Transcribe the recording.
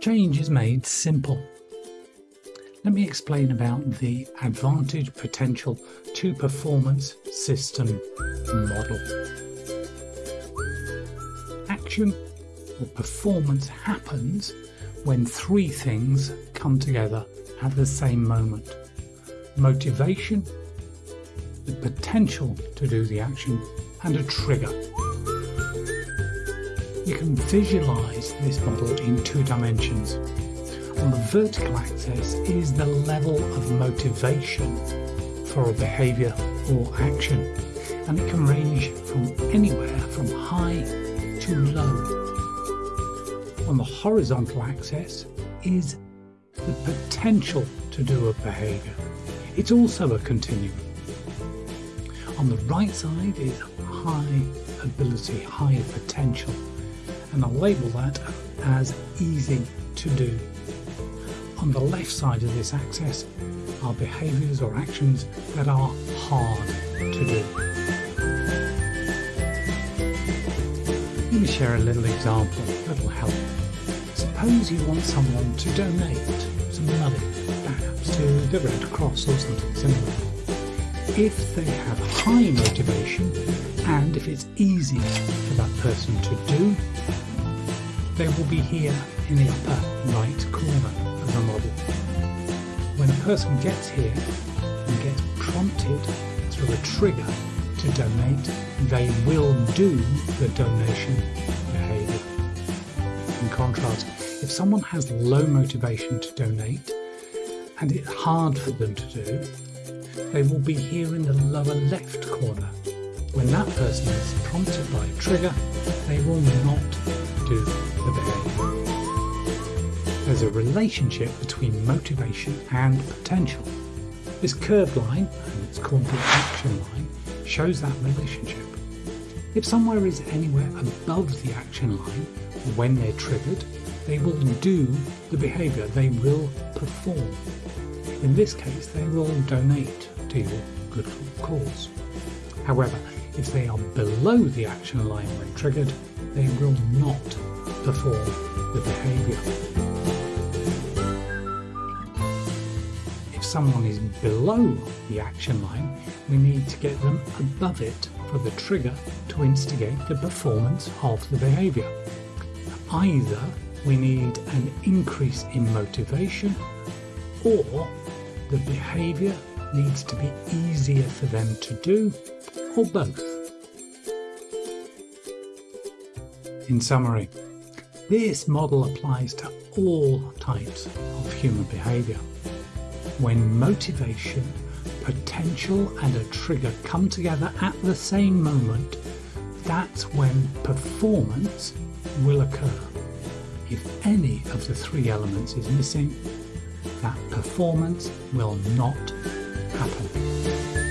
Change is made simple. Let me explain about the advantage potential to performance system model. Action or performance happens when three things come together at the same moment. Motivation, the potential to do the action, and a trigger. You can visualize this model in two dimensions. On the vertical axis is the level of motivation for a behavior or action, and it can range from anywhere from high to low. On the horizontal axis is the potential to do a behavior. It's also a continuum. On the right side is high ability, high potential, and I'll label that as easy to do. On the left side of this axis are behaviours or actions that are hard to do. Let me share a little example that'll help. Suppose you want someone to donate some money, perhaps to the Red Cross or something similar if they have high motivation and if it's easy for that person to do, they will be here in the upper right corner of the model. When a person gets here and gets prompted through a trigger to donate, they will do the donation behaviour. In contrast, if someone has low motivation to donate and it's hard for them to do, they will be here in the lower left corner. When that person is prompted by a trigger, they will not do the behaviour. There's a relationship between motivation and potential. This curved line, and it's called the action line, shows that relationship. If somewhere is anywhere above the action line, when they're triggered, they will do the behaviour, they will perform. In this case, they will donate to your good cause. However, if they are below the action line when triggered, they will not perform the behaviour. If someone is below the action line, we need to get them above it for the trigger to instigate the performance of the behaviour. Either we need an increase in motivation or the behaviour needs to be easier for them to do, or both. In summary, this model applies to all types of human behaviour. When motivation, potential and a trigger come together at the same moment, that's when performance will occur. If any of the three elements is missing, that performance will not happen.